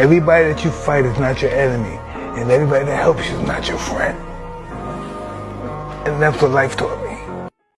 Everybody that you fight is not your enemy, and everybody that helps you is not your friend. And that's what life taught me.